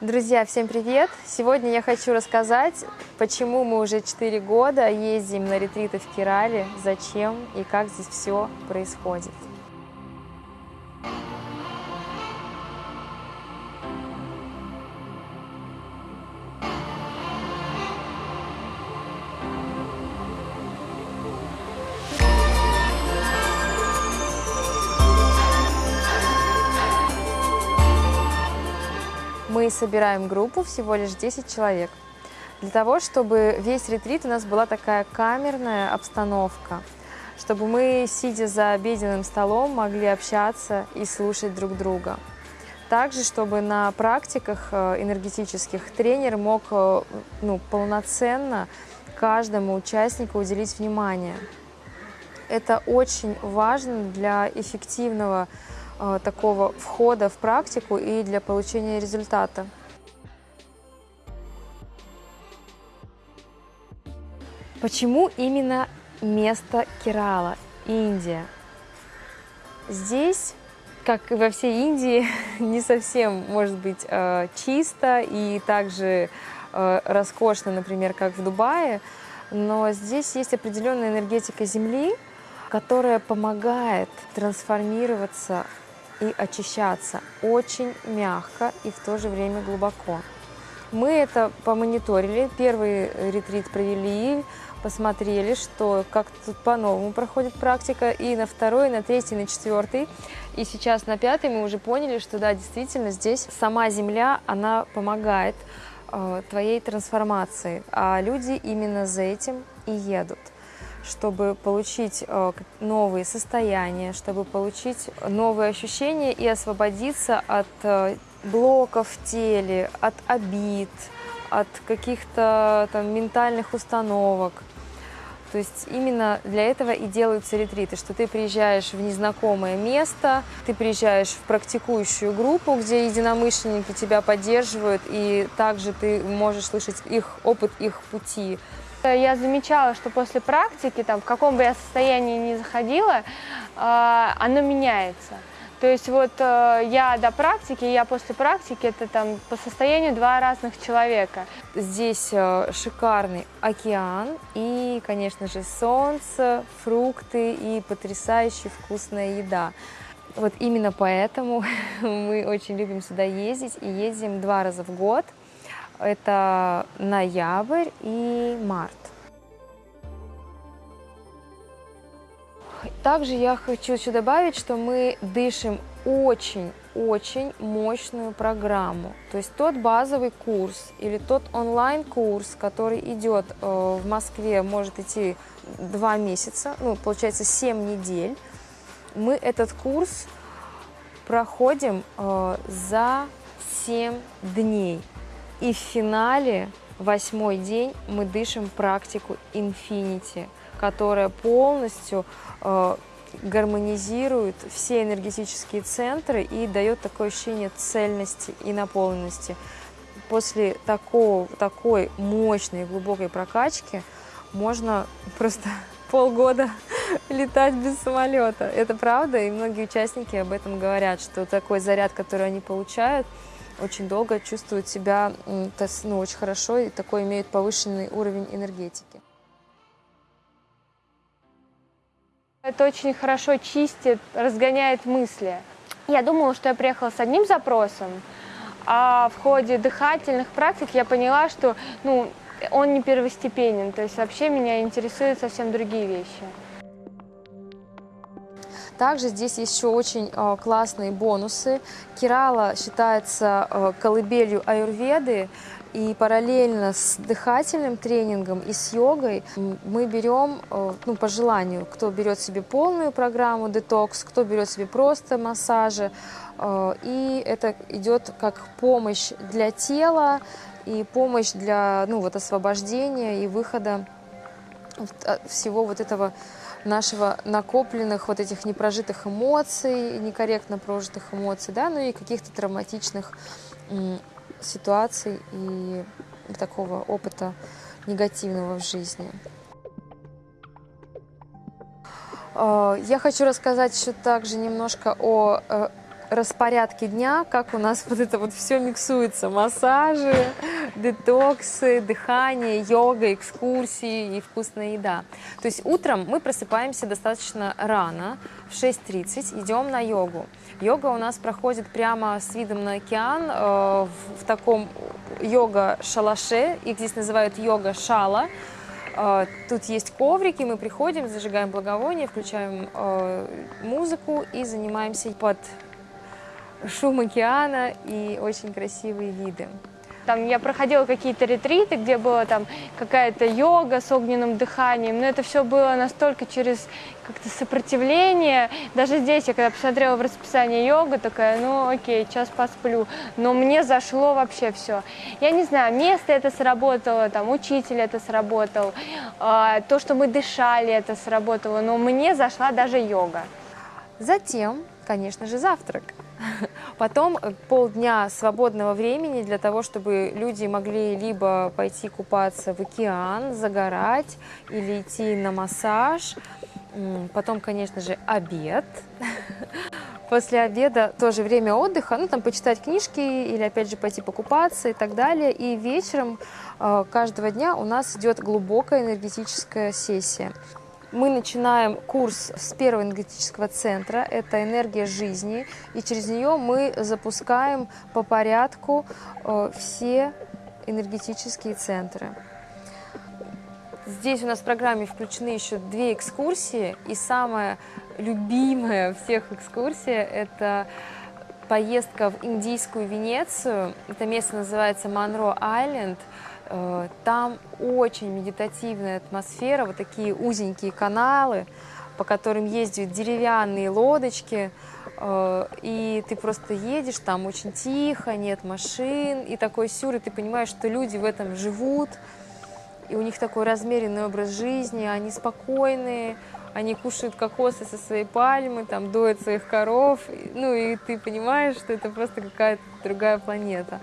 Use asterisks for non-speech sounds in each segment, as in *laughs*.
Друзья, всем привет! Сегодня я хочу рассказать, почему мы уже 4 года ездим на ретриты в Кирале, зачем и как здесь все происходит. Мы собираем группу, всего лишь 10 человек, для того, чтобы весь ретрит у нас была такая камерная обстановка, чтобы мы, сидя за обеденным столом, могли общаться и слушать друг друга. Также, чтобы на практиках э, энергетических тренер мог э, ну, полноценно каждому участнику уделить внимание. Это очень важно для эффективного такого входа в практику и для получения результата. Почему именно место Керала, Индия? Здесь, как и во всей Индии, *laughs* не совсем может быть э, чисто и также э, роскошно, например, как в Дубае, но здесь есть определенная энергетика Земли, которая помогает трансформироваться и очищаться очень мягко и в то же время глубоко. Мы это помониторили, первый ретрит провели, посмотрели, что как тут по-новому проходит практика, и на второй, на третий, на четвертый, и сейчас на пятый мы уже поняли, что да, действительно здесь сама Земля, она помогает э, твоей трансформации, а люди именно за этим и едут чтобы получить э, новые состояния, чтобы получить новые ощущения и освободиться от э, блоков в теле, от обид, от каких-то там ментальных установок. То есть именно для этого и делаются ретриты, что ты приезжаешь в незнакомое место, ты приезжаешь в практикующую группу, где единомышленники тебя поддерживают, и также ты можешь слышать их опыт, их пути. Я замечала, что после практики, там, в каком бы я состоянии ни заходила, э, оно меняется. То есть вот э, я до практики, я после практики, это там по состоянию два разных человека. Здесь э, шикарный океан и, конечно же, солнце, фрукты и потрясающая вкусная еда. Вот именно поэтому *laughs* мы очень любим сюда ездить и ездим два раза в год – это ноябрь и март. Также я хочу еще добавить, что мы дышим очень-очень мощную программу. То есть тот базовый курс или тот онлайн-курс, который идет э, в Москве, может идти два месяца, ну, получается 7 недель. Мы этот курс проходим э, за 7 дней. И в финале, восьмой день, мы дышим практику Infinity, которая полностью э, гармонизирует все энергетические центры и дает такое ощущение цельности и наполненности. После такого, такой мощной глубокой прокачки можно просто *laughs* полгода *laughs* летать без самолета. Это правда, и многие участники об этом говорят, что такой заряд, который они получают, очень долго чувствуют себя ну, очень хорошо и такой имеют повышенный уровень энергетики. Это очень хорошо чистит, разгоняет мысли. Я думала, что я приехала с одним запросом, а в ходе дыхательных практик я поняла, что ну, он не первостепенен, то есть вообще меня интересуют совсем другие вещи. Также здесь еще очень э, классные бонусы. Кирала считается э, колыбелью аюрведы, и параллельно с дыхательным тренингом и с йогой мы берем, э, ну, по желанию, кто берет себе полную программу детокс, кто берет себе просто массажи. И это идет как помощь для тела и помощь для ну, вот, освобождения и выхода всего вот этого нашего накопленных вот этих непрожитых эмоций, некорректно прожитых эмоций, да, ну и каких-то травматичных ситуаций и такого опыта негативного в жизни. А, я хочу рассказать еще также немножко о э, распорядке дня, как у нас вот это вот все миксуется. Массажи, детоксы, дыхание, йога, экскурсии и вкусная еда. То есть утром мы просыпаемся достаточно рано, в 6.30 идем на йогу. Йога у нас проходит прямо с видом на океан э, в, в таком йога-шалаше, их здесь называют йога-шала. Э, тут есть коврики, мы приходим, зажигаем благовоние, включаем э, музыку и занимаемся под шум океана и очень красивые виды. Там я проходила какие-то ретриты, где была там какая-то йога с огненным дыханием, но это все было настолько через как-то сопротивление. Даже здесь я когда посмотрела в расписание йога, такая, ну окей, час посплю. Но мне зашло вообще все. Я не знаю, место это сработало, там учитель это сработал, э, то, что мы дышали, это сработало, но мне зашла даже йога. Затем, конечно же, завтрак. Потом э, полдня свободного времени для того, чтобы люди могли либо пойти купаться в океан, загорать или идти на массаж. Потом, конечно же, обед. *laughs* После обеда тоже время отдыха, ну там почитать книжки или опять же пойти покупаться и так далее. И вечером э, каждого дня у нас идет глубокая энергетическая сессия. Мы начинаем курс с первого энергетического центра, это энергия жизни, и через нее мы запускаем по порядку э, все энергетические центры. Здесь у нас в программе включены еще две экскурсии, и самая любимая всех экскурсия – это поездка в индийскую Венецию. Это место называется Монро-Айленд. Э, там очень медитативная атмосфера, вот такие узенькие каналы, по которым ездят деревянные лодочки, э, и ты просто едешь, там очень тихо, нет машин, и такой сюр, и ты понимаешь, что люди в этом живут, и у них такой размеренный образ жизни, они спокойные, они кушают кокосы со своей пальмы, там доят своих коров, ну и ты понимаешь, что это просто какая-то другая планета.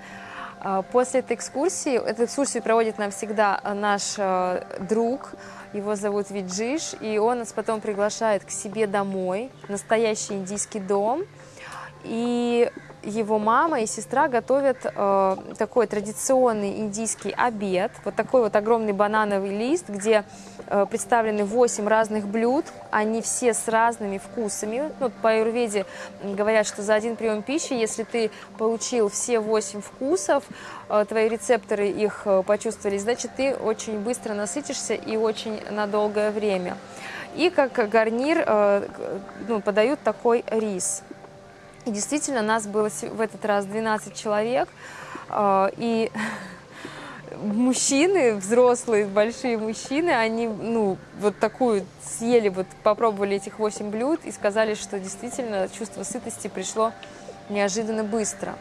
А, после этой экскурсии, эту экскурсию проводит нам всегда э, наш э, друг, его зовут Виджиш, и он нас потом приглашает к себе домой, настоящий индийский дом, и его мама и сестра готовят э, такой традиционный индийский обед, вот такой вот огромный банановый лист, где э, представлены 8 разных блюд, они все с разными вкусами. Ну, по аюрведе говорят, что за один прием пищи, если ты получил все 8 вкусов, э, твои рецепторы их э, почувствовали, значит, ты очень быстро насытишься и очень на долгое время. И как гарнир э, ну, подают такой рис. И действительно, нас было в этот раз 12 человек, а, и *laughs* мужчины, взрослые, большие мужчины, они, ну, вот такую съели, вот попробовали этих 8 блюд и сказали, что действительно чувство сытости пришло неожиданно быстро.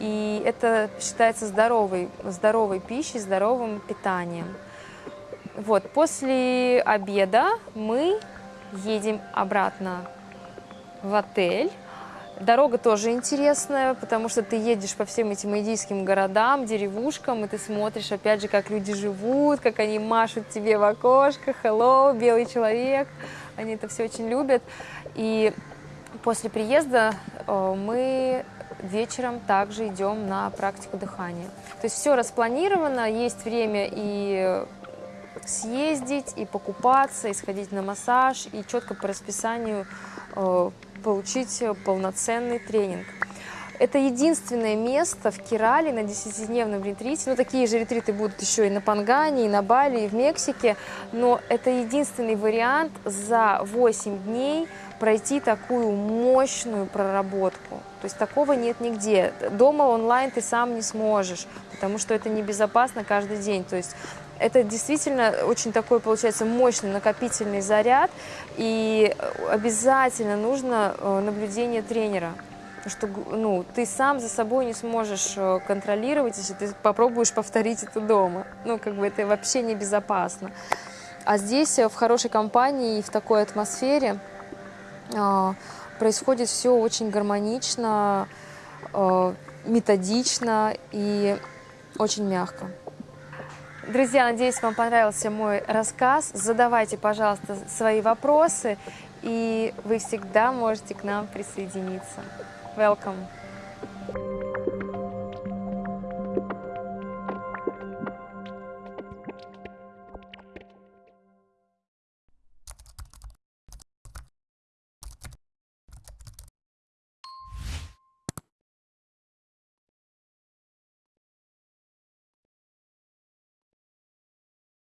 И это считается здоровой, здоровой пищей, здоровым питанием. Вот, после обеда мы едем обратно в отель. Дорога тоже интересная, потому что ты едешь по всем этим индийским городам, деревушкам, и ты смотришь, опять же, как люди живут, как они машут тебе в окошко, hello, белый человек. Они это все очень любят. И после приезда э, мы вечером также идем на практику дыхания. То есть все распланировано, есть время и съездить, и покупаться, и сходить на массаж, и четко по расписанию э, получить полноценный тренинг. Это единственное место в Кирале на 10-дневном ретрите. Ну, такие же ретриты будут еще и на Пангане, и на Бали, и в Мексике. Но это единственный вариант за 8 дней пройти такую мощную проработку. То есть такого нет нигде. Дома онлайн ты сам не сможешь, потому что это небезопасно каждый день. То есть это действительно очень такой, получается, мощный накопительный заряд, и обязательно нужно э, наблюдение тренера. Что ну, ты сам за собой не сможешь э, контролировать, если ты попробуешь повторить это дома. Ну, как бы это вообще небезопасно. А здесь, э, в хорошей компании и в такой атмосфере, происходит все очень гармонично, методично и очень мягко. Друзья, надеюсь, вам понравился мой рассказ. Задавайте, пожалуйста, свои вопросы, и вы всегда можете к нам присоединиться. Welcome.